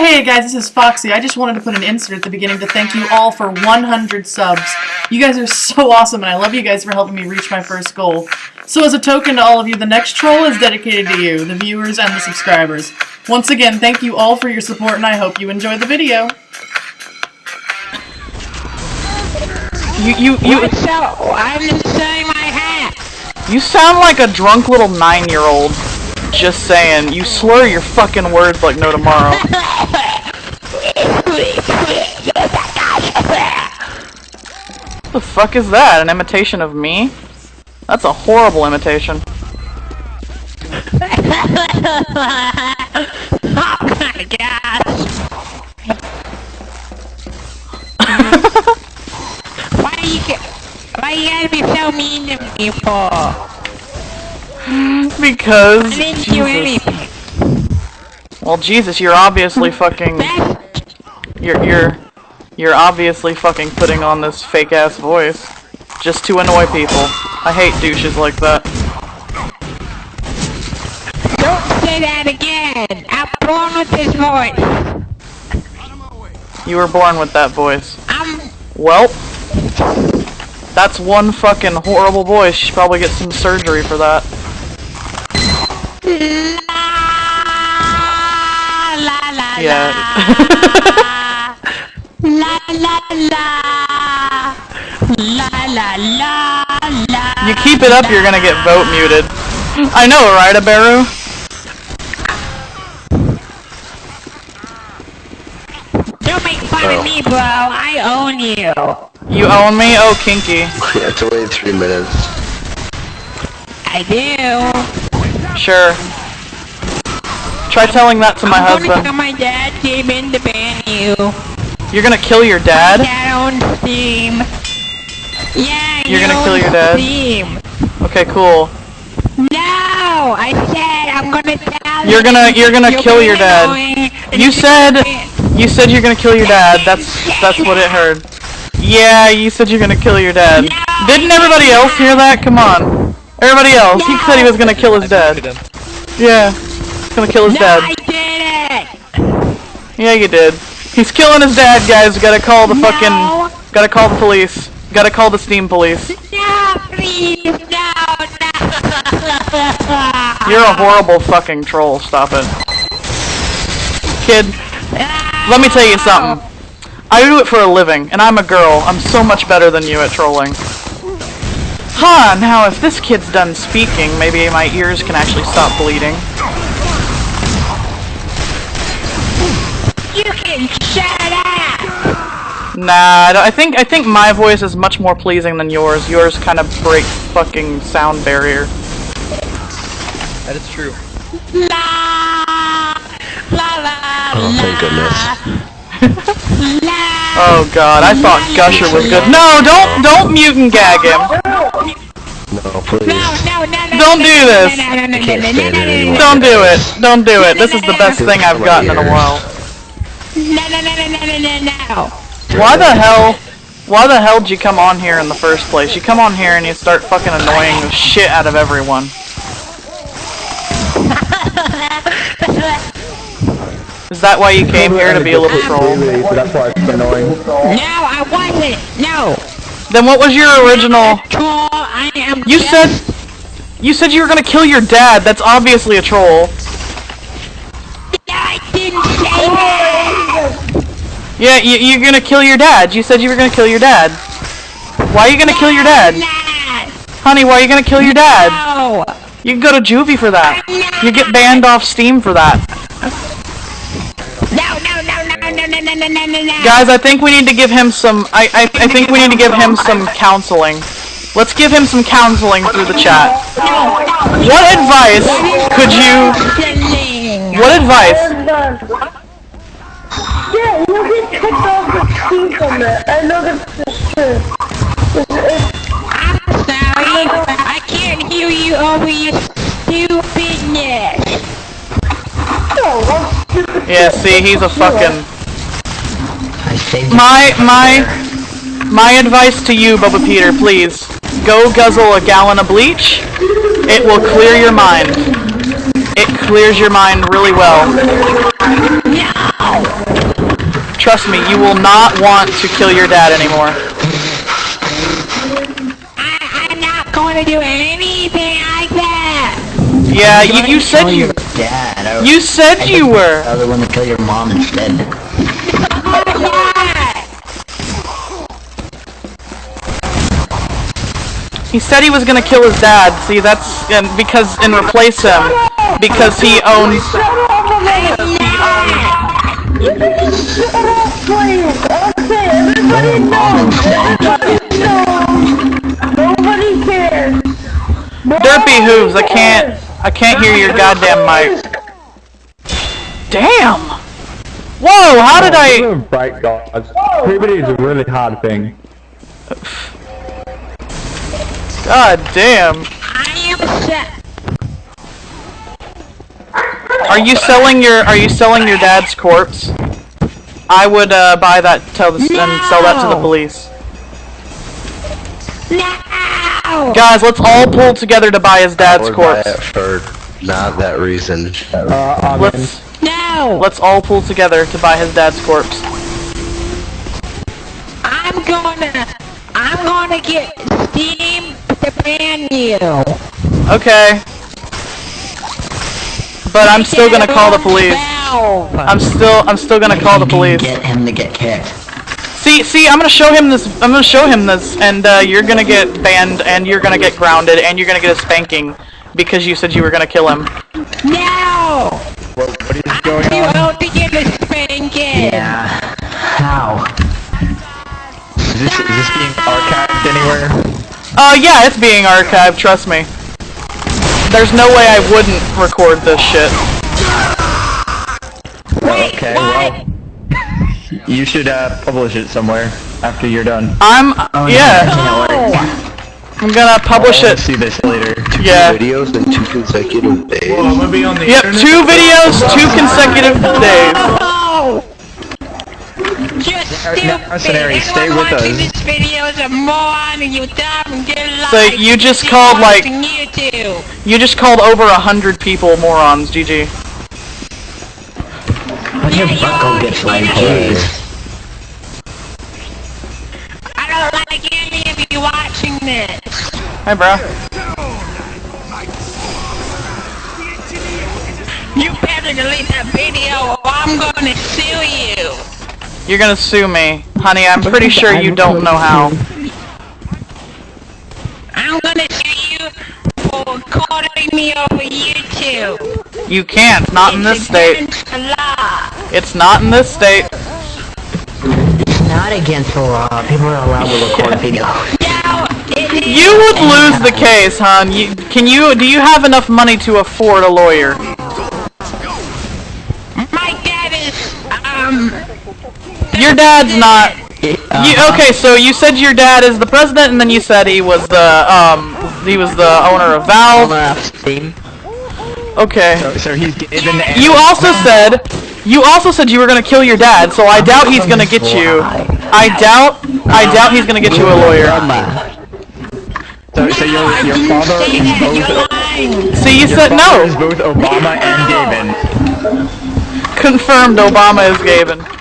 Hey guys, this is Foxy. I just wanted to put an insert at the beginning to thank you all for 100 subs. You guys are so awesome, and I love you guys for helping me reach my first goal. So as a token to all of you, the next troll is dedicated to you, the viewers and the subscribers. Once again, thank you all for your support, and I hope you enjoy the video. You, you, you, What's up? I'm just saying my hat. you sound like a drunk little nine-year-old. Just saying, you slur your fucking words like no tomorrow. What the fuck is that? An imitation of me? That's a horrible imitation. oh my gosh. why you why you gotta be so mean to me for? Because I Jesus. Well, Jesus, you're obviously fucking. You're you're you're obviously fucking putting on this fake ass voice just to annoy people. I hate douches like that. Don't say that again! I'm born with this voice! You were born with that voice. I'm... Well, that's one fucking horrible voice. You should probably get some surgery for that. La la la Yeah. la la la la la la la You keep it up, you're gonna get vote muted. I know, right, Aberu? Don't make fun Oh. of me, bro. I own you. You own me? Oh, kinky. Yeah, it's only three minutes. I do. Sure. Try telling that to my I'm gonna tell my dad came in to ban you. You're gonna kill your dad? My Dad owns Steam. Yeah, You're gonna kill your dad? Steam. Okay, cool. No, I said I'm gonna tell You're gonna- you're gonna You're kill your dad. You said you said you're gonna kill your dad. That's that's what it heard. Yeah, you said you're gonna kill your dad. No, Didn't everybody else hear that? Come on. Everybody else. He said he was gonna kill his dad. Yeah. He's gonna kill his No, dad. I did it. Yeah, you did. He's killing his dad, guys. We gotta call the No. fucking. Gotta call the police. Gotta call the Steam police. No, please, no, no. You're a horrible fucking troll. Stop it. Kid, let me tell you something. I do it for a living, and I'm a girl. I'm so much better than you at trolling. Huh, now if this kid's done speaking, maybe my ears can actually stop bleeding. You can shut up. Nah, I don't- I think I think my voice is much more pleasing than yours. Yours kind of breaks fucking sound barrier. That is true. La, la, la, Oh, thank goodness. la. Oh god, I thought Gusher was good. No, don't don't mute and gag him. No. No, no, no. Don't do this. Don't do it. Don't do it. This is the best thing I've gotten in a while. No, no, no, no, no, no, no, no. Why the hell? Why the hell did you come on here in the first place? You come on here and you start fucking annoying the shit out of everyone. Is that why you came here to be a little troll? That's why it's annoying. No, I wasn't. No. Then what was your original? am you said you said you were gonna kill your dad. That's obviously a troll. I didn't say that. Yeah, you, you're gonna kill your dad. You said you were gonna kill your dad. Why are you gonna no, kill your dad? Nah. Honey, why are you gonna kill your dad? No. You can go to juvie for that. You get banned off Steam for that. No, no, no, no, no, no, no, no, no, no. Guys, I think we need to give him some. I I, I think we need to give him some counseling. Let's give him some counseling through the chat. What advice could you? What advice? Yeah, you get kicked off the team from it. I know that's the truth. It's, it's, I'm sorry. I can't hear you over your stupidness. no, I'm stupid. Yeah, see, he's a fucking. My my my advice to you, Bubba Peter, please go guzzle a gallon of bleach. It will clear your mind. It clears your mind really well. Trust me, you will not want to kill your dad anymore. I, I'm not going to do anything like that. Yeah, you, you said you your dad. Oh. I, you said you were. I was want to kill your mom instead. He said he was gonna kill his dad. See, that's and because and replace him because he owns. Shut up a minute! Shut up, please! Okay, everybody knows! Everybody knows! Nobody cares! Derpy hooves. I can't. I can't hear your goddamn mic. Damn. Whoa! How did I? Bright gods. Puberty is a really hard thing. God damn. I am set. Are you selling your Are you selling your dad's corpse? I would uh, buy that. Tell the and sell that to the police. No! Guys, let's all pull together to buy his dad's Or buy corpse. it for not that reason. Uh, Let's No! let's all pull together to buy his dad's corpse. I'm gonna, I'm gonna get Steam to ban you. Okay. But I'm still gonna call the police. Valve. I'm still I'm still gonna call the police. Get him to get kicked. See, see, I'm gonna show him this. I'm gonna show him this, and uh, you're gonna get banned, and you're gonna get grounded, and you're gonna get a spanking because you said you were gonna kill him. No! what, what is going You on? ought to get a spanking. Yeah. How? Is this, is this being archived anywhere? Uh, yeah, it's being archived. Trust me. There's no way I wouldn't record this shit. Wait, okay, what? well. You should uh, publish it somewhere after you're done. I'm yeah. Oh, I'm gonna publish I'll it. see this later. Yeah. Videos in two consecutive days. i'm gonna be on Yep, two videos, two consecutive days. Mercenary, stay with us. this video is a moron and you dumb and get So you just called, like- YouTube. You just called over a hundred people morons, GG. Why'd your Yeah, butt go you get are like idiots. jeez. I don't like any of you watching this. Hi, bro. You better delete that video or I'm gonna sue you. You're gonna sue me, honey. I'm pretty sure you don't know how. I'm gonna sue you for recording me over YouTube. You can't. Not in this state. law. It's not in this state. It's not against the law. People are allowed to record videos. No. You would lose the case, hon. You, can you? Do you have enough money to afford a lawyer? Um, Your dad's not. You, okay, so you said your dad is the president, and then you said he was the um he was the owner of Valve. Steam. Okay. So, so he's given the You also said you also said you were gonna kill your dad, so I doubt he's gonna get you. I doubt I doubt he's gonna get you a lawyer. So, so your, I your didn't father say is that. both You're lying. See, you your said father is no. both Obama and Gavin. Confirmed. Obama is Gavin.